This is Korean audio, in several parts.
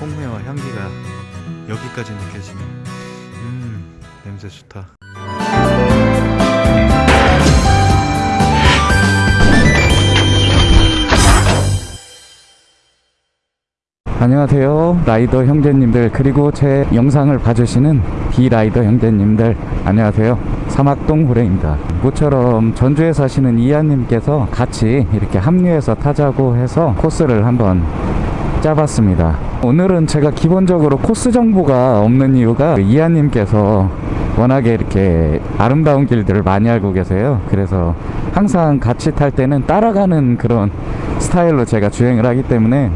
홍매와 향기가 여기까지 느껴지네. 음, 냄새 좋다. 안녕하세요 라이더 형제님들 그리고 제 영상을 봐주시는 비라이더 형제님들 안녕하세요 사막동 후레입니다 모처럼 전주에 사시는 이하님께서 같이 이렇게 합류해서 타자고 해서 코스를 한번 짜봤습니다 오늘은 제가 기본적으로 코스 정보가 없는 이유가 이하님께서 워낙에 이렇게 아름다운 길들을 많이 알고 계세요 그래서 항상 같이 탈 때는 따라가는 그런 스타일로 제가 주행을 하기 때문에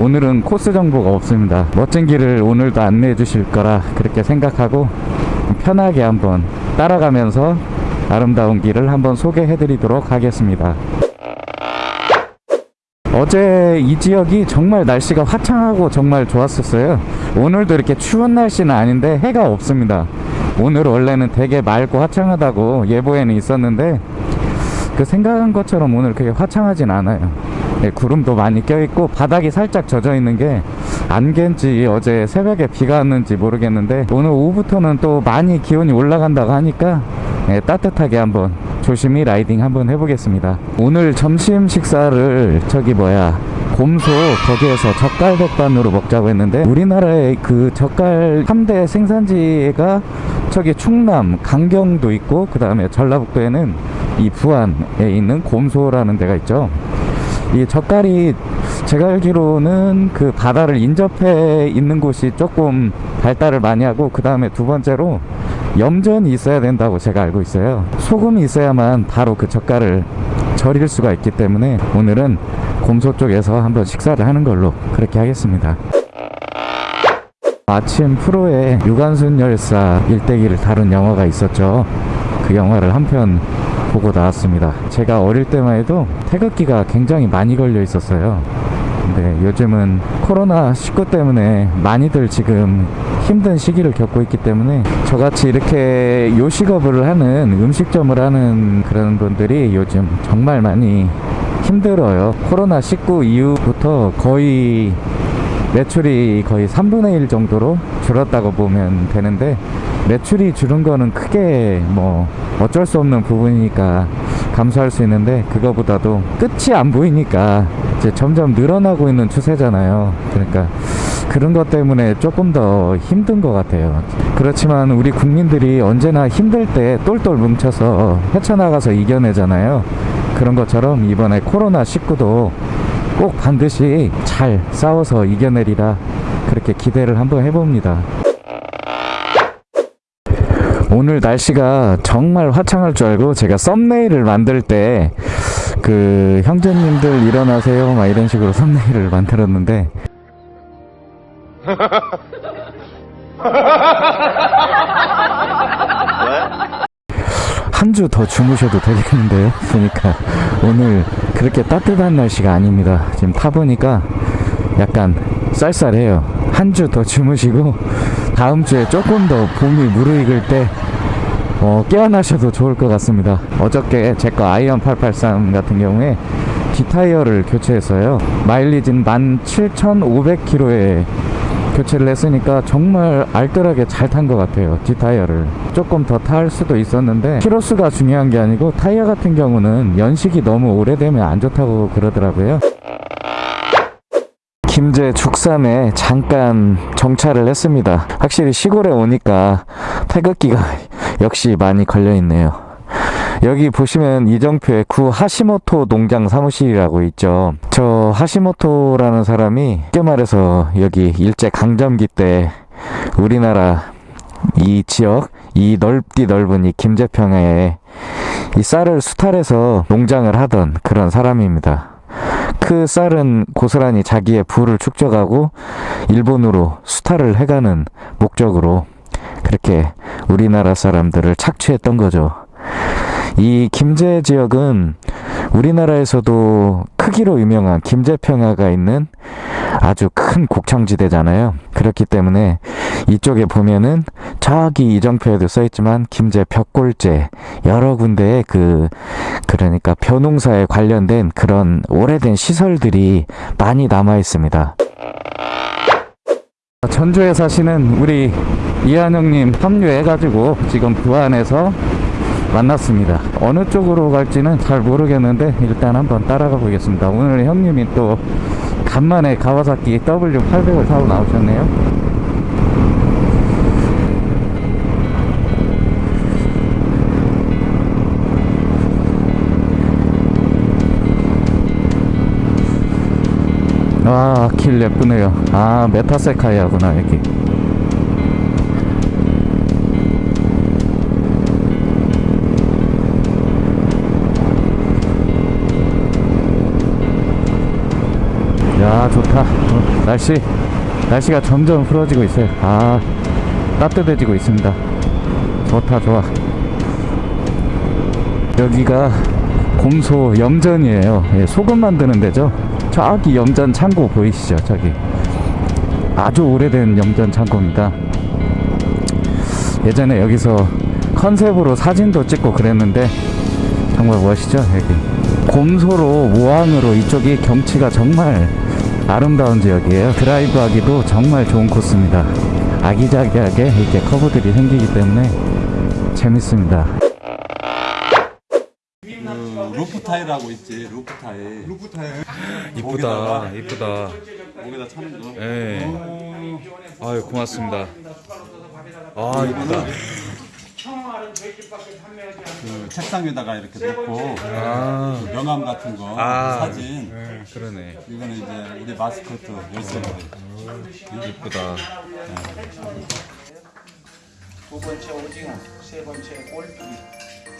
오늘은 코스 정보가 없습니다. 멋진 길을 오늘도 안내해 주실 거라 그렇게 생각하고 편하게 한번 따라가면서 아름다운 길을 한번 소개해 드리도록 하겠습니다. 어제 이 지역이 정말 날씨가 화창하고 정말 좋았었어요. 오늘도 이렇게 추운 날씨는 아닌데 해가 없습니다. 오늘 원래는 되게 맑고 화창하다고 예보에는 있었는데 그 생각한 것처럼 오늘 그게 화창하진 않아요. 네, 구름도 많이 껴있고 바닥이 살짝 젖어 있는 게 안개인지 어제 새벽에 비가 왔는지 모르겠는데 오늘 오후부터는 또 많이 기온이 올라간다고 하니까 네, 따뜻하게 한번 조심히 라이딩 한번 해보겠습니다. 오늘 점심 식사를 저기 뭐야 곰소 거기에서 젓갈 백반으로 먹자고 했는데 우리나라의 그 젓갈 3대 생산지가 저기 충남 강경도 있고 그 다음에 전라북도에는 이 부안에 있는 곰소라는 데가 있죠 이 젓갈이 제가 알기로는 그 바다를 인접해 있는 곳이 조금 발달을 많이 하고 그 다음에 두 번째로 염전이 있어야 된다고 제가 알고 있어요. 소금이 있어야만 바로 그 젓갈을 절일 수가 있기 때문에 오늘은 곰소 쪽에서 한번 식사를 하는 걸로 그렇게 하겠습니다. 아침 프로에 유관순 열사 일대기를 다룬 영화가 있었죠. 그 영화를 한 편 보고 나왔습니다. 제가 어릴 때만 해도 태극기가 굉장히 많이 걸려 있었어요. 근데 요즘은 코로나 19 때문에 많이들 지금 힘든 시기를 겪고 있기 때문에 저같이 이렇게 요식업을 하는 음식점을 하는 그런 분들이 요즘 정말 많이 힘들어요. 코로나19 이후부터 거의 매출이 거의 3분의 1 정도로 줄었다고 보면 되는데 매출이 줄은 거는 크게 뭐 어쩔 수 없는 부분이니까 감수할 수 있는데 그거보다도 끝이 안 보이니까 이제 점점 늘어나고 있는 추세잖아요. 그러니까 그런 것 때문에 조금 더 힘든 것 같아요. 그렇지만 우리 국민들이 언제나 힘들 때 똘똘 뭉쳐서 헤쳐나가서 이겨내잖아요. 그런 것처럼 이번에 코로나19도 꼭 반드시 잘 싸워서 이겨내리라 그렇게 기대를 한번 해봅니다. 오늘 날씨가 정말 화창할 줄 알고 제가 썸네일을 만들 때 그 형제님들 일어나세요 막 이런 식으로 썸네일을 만들었는데 한 주 더 주무셔도 되겠는데요 보니까 오늘 그렇게 따뜻한 날씨가 아닙니다. 지금 타보니까 약간 쌀쌀해요. 한 주 더 주무시고 다음 주에 조금 더 봄이 무르익을 때 어, 깨어나셔도 좋을 것 같습니다. 어저께 제 거 아이언 883 같은 경우에 뒷타이어를 교체했어요. 마일리지는 17,500km에 교체를 했으니까 정말 알뜰하게 잘 탄 것 같아요 뒷타이어를. 조금 더 탈 수도 있었는데 키로수가 중요한 게 아니고 타이어 같은 경우는 연식이 너무 오래되면 안 좋다고 그러더라고요. 김제 죽삼에 잠깐 정차를 했습니다. 확실히 시골에 오니까 태극기가 역시 많이 걸려 있네요 여기 보시면 이정표에 구 하시모토 농장 사무실이라고 있죠 저 하시모토라는 사람이 쉽게 말해서 여기 일제 강점기 때 우리나라 이 지역 이 넓디 넓은 이 김제평야에 이 쌀을 수탈해서 농장을 하던 그런 사람입니다 그 쌀은 고스란히 자기의 부를 축적하고 일본으로 수탈을 해가는 목적으로 그렇게 우리나라 사람들을 착취했던 거죠. 이 김제 지역은 우리나라에서도 크기로 유명한 김제평야가 있는 아주 큰 곡창지대잖아요. 그렇기 때문에 이쪽에 보면은 저기 이정표에도 써있지만 김제 벽골제 여러 군데에 그 그러니까 벼농사에 관련된 그런 오래된 시설들이 많이 남아 있습니다. 전주에 사시는 우리 이한영님 합류해가지고 지금 부안에서 만났습니다. 어느 쪽으로 갈지는 잘 모르겠는데 일단 한번 따라가 보겠습니다. 오늘 형님이 또 간만에 가와사키 W800을 타고 나오셨네요. 아, 길 예쁘네요. 아, 메타세카이아구나, 여기. 야, 좋다. 어, 날씨, 날씨가 점점 풀어지고 있어요. 아, 따뜻해지고 있습니다. 좋다, 좋아. 여기가 곰소 염전이에요. 예, 소금 만드는 데죠. 저기 염전 창고 보이시죠? 저기. 아주 오래된 염전 창고입니다. 예전에 여기서 컨셉으로 사진도 찍고 그랬는데 정말 멋있죠? 여기. 곰소로 모항으로 이쪽이 경치가 정말 아름다운 지역이에요. 드라이브 하기도 정말 좋은 코스입니다. 아기자기하게 이렇게 커브들이 생기기 때문에 재밌습니다. 그 loop tie 하고 있지 loop tie loop tie. 이쁘다, 이쁘다. 목에다 차는 거 예. 아유, 고맙습니다. 아, 이쁘다. 그 책상에다가 이렇게 놓고 아, 그 명함 같은 거 아. 사진 그러네. 이거는 이제 우리 마스코트 열쇠들 이쁘다. 두 번째 오징어, 세 번째 꼴뚜기,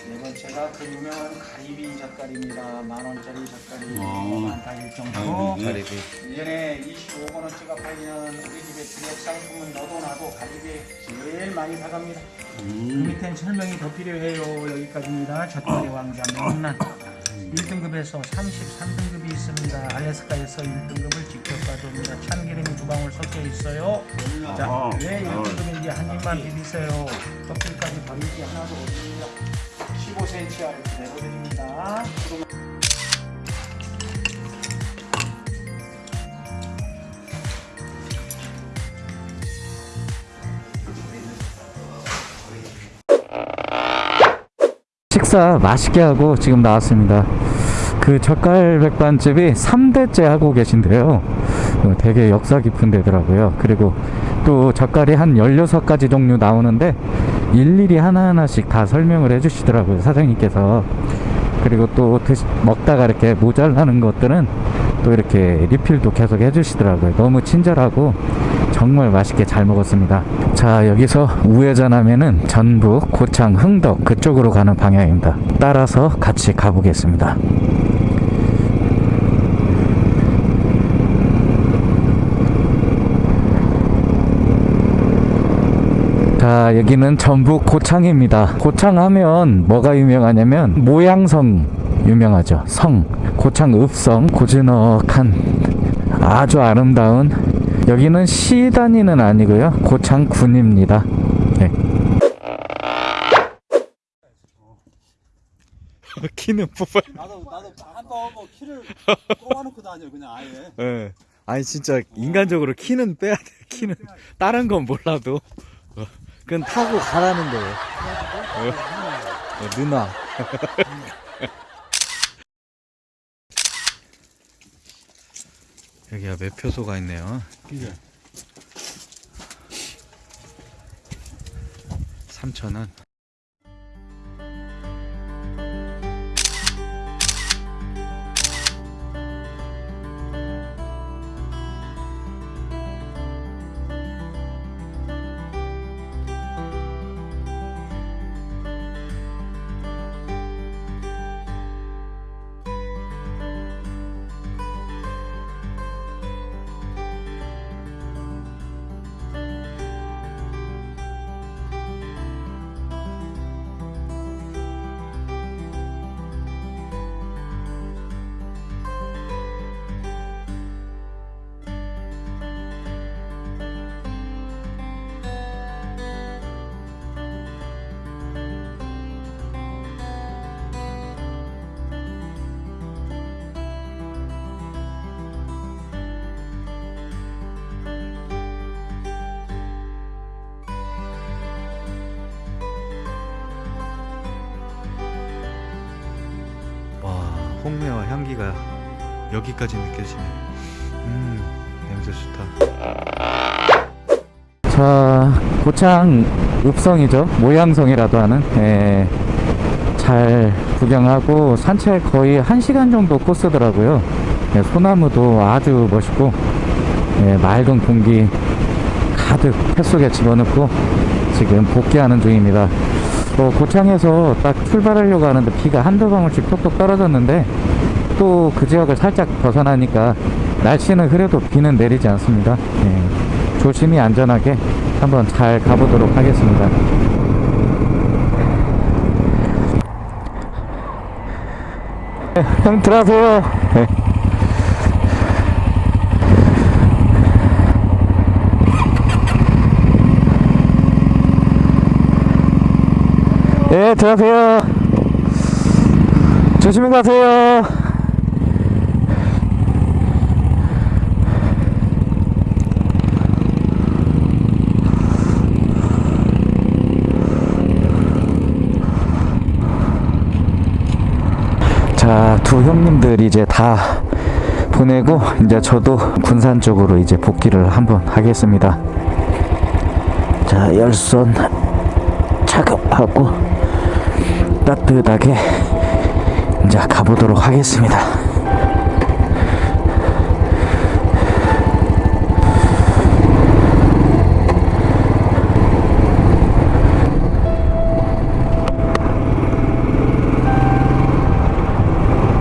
네 번째가 그 유명한 가리비 젓갈입니다. 만 원짜리 젓갈이 어. 많다 일 정도. 가리비. 1년에 25만 원짜리가 팔리는 우리 집의 주력 상품은 너도 나도 가리비 제일 많이 사갑니다. 그 밑엔 설명이 더 필요해요. 여기까지입니다. 젓갈의 왕자 명란. 1등급에서 33등급이 있습니다. 알래스카에서 1등급을 직접 가져옵니다. 참기름이 두 방울 섞여 있어요. 자, 왜 1등급인지 한 입만 비비세요. 껍질까 15cm 내보드립니다. 식사 맛있게 하고 지금 나왔습니다. 그 젓갈 백반집이 3대째 하고 계신데요. 어, 되게 역사 깊은 데더라고요. 그리고 또 젓갈이 한 16가지 종류 나오는데 일일이 하나하나씩 다 설명을 해주시더라고요. 사장님께서. 그리고 또 드시, 먹다가 이렇게 모자라는 것들은 또 이렇게 리필도 계속 해주시더라고요. 너무 친절하고 정말 맛있게 잘 먹었습니다. 자, 여기서 우회전하면은 전북, 고창, 흥덕 그쪽으로 가는 방향입니다. 따라서 같이 가보겠습니다. 자, 여기는 전북 고창입니다. 고창 하면 뭐가 유명하냐면 모양성 유명하죠. 성, 고창 읍성, 고즈넉한 아주 아름다운 여기는 시 단위는 아니고요. 고창군입니다. 네. 키는 뽑아. 나도 나도 한번 뭐 키를 꼬아놓고 다녀 그냥 아예 예. 아니 진짜 인간적으로 키는 빼야 돼. 키는 다른 건 몰라도 어, 그건 타고 가라는 거예요. 어, 어, 누나. 여기가 매표소가 있네요. 그게 3,000원. 홍매와 향기가 여기까지 느껴지네. 음, 냄새 좋다. 자, 고창 읍성이죠. 모양성이라도 하는. 예, 잘 구경하고 산책 거의 1시간 정도 코스더라고요. 예, 소나무도 아주 멋있고, 예, 맑은 공기 가득 뱃속에 집어넣고 지금 복귀하는 중입니다. 어, 고창에서 딱 출발하려고 하는데 비가 한두 방울씩 톡톡 떨어졌는데 또 그 지역을 살짝 벗어나니까 날씨는 그래도 비는 내리지 않습니다. 예, 조심히 안전하게 한번 잘 가보도록 하겠습니다. 네, 형 들어가세요. 네. 예, 들어가세요. 조심히 가세요. 자, 두 형님들 이제 다 보내고 이제 저도 군산 쪽으로 이제 복귀를 한번 하겠습니다. 자, 열선 작업하고 따뜻하게 이제 가보도록 하겠습니다.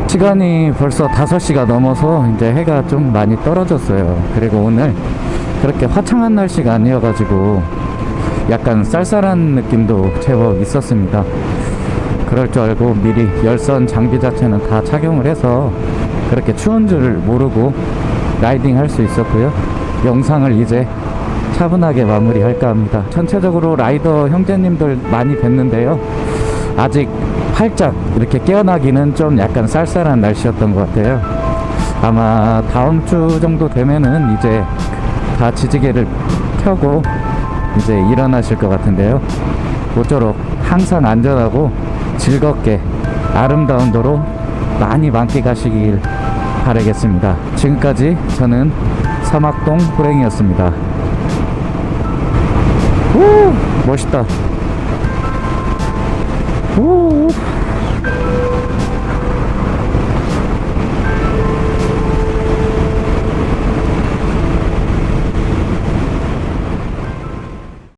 시간이 벌써 5시가 넘어서 이제 해가 좀 많이 떨어졌어요. 그리고 오늘 그렇게 화창한 날씨가 아니어가지고 약간 쌀쌀한 느낌도 제법 있었습니다. 그럴 줄 알고 미리 열선 장비 자체는 다 착용을 해서 그렇게 추운 줄 모르고 라이딩 할 수 있었고요. 영상을 이제 차분하게 마무리할까 합니다. 전체적으로 라이더 형제님들 많이 뵀는데요. 아직 활짝 이렇게 깨어나기는 좀 약간 쌀쌀한 날씨였던 것 같아요. 아마 다음 주 정도 되면은 이제 다 지지개를 켜고 이제 일어나실 것 같은데요. 모쪼록 항상 안전하고 즐겁게 아름다운 도로 많이 만끽하시길 바라겠습니다. 지금까지 저는 사막동 호랭이였습니다. 오 멋있다. 오